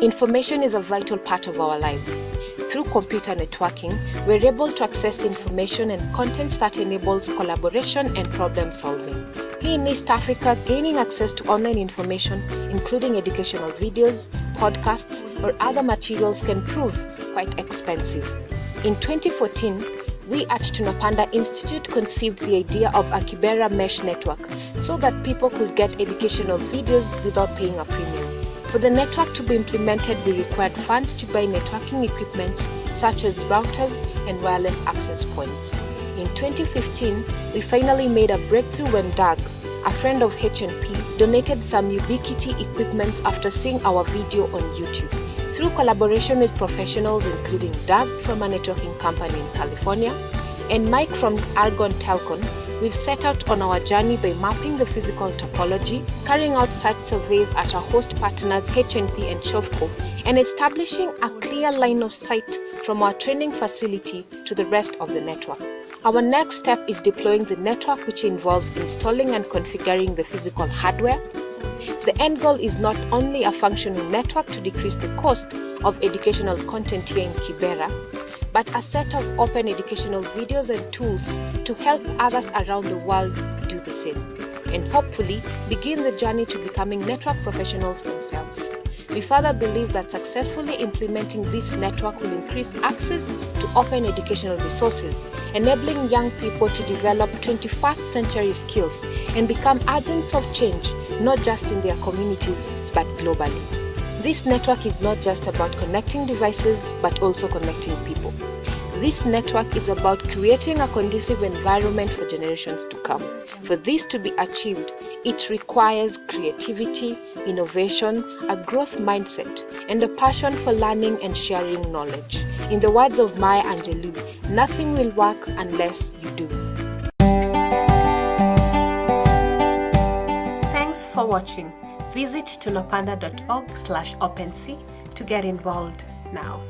Information is a vital part of our lives. Through computer networking, we're able to access information and content that enables collaboration and problem solving. Here in East Africa, gaining access to online information, including educational videos, podcasts, or other materials, can prove quite expensive. In 2014, we at Tunapanda Institute conceived the idea of a Kibera mesh network so that people could get educational videos without paying a premium. For the network to be implemented, we required funds to buy networking equipment such as routers and wireless access points. In 2015, we finally made a breakthrough when Doug, a friend of HNP, donated some Ubiquiti equipment after seeing our video on YouTube. Through collaboration with professionals including Doug from a networking company in California and Mike from Argon Telcon, we've set out on our journey by mapping the physical topology, carrying out site surveys at our host partners HNP and Shofco, and establishing a clear line of sight from our training facility to the rest of the network. Our next step is deploying the network, which involves installing and configuring the physical hardware. The end goal is not only a functional network to decrease the cost of educational content here in Kibera, but a set of open educational videos and tools to help others around the world do the same, and hopefully begin the journey to becoming network professionals themselves. We further believe that successfully implementing this network will increase access to open educational resources, enabling young people to develop 21st century skills and become agents of change, not just in their communities, but globally. This network is not just about connecting devices, but also connecting people. This network is about creating a conducive environment for generations to come. For this to be achieved, it requires creativity, innovation, a growth mindset, and a passion for learning and sharing knowledge. In the words of Maya Angelou, nothing will work unless you do. Thanks for watching. Visit tunapanda.org slash OpenSea to get involved now.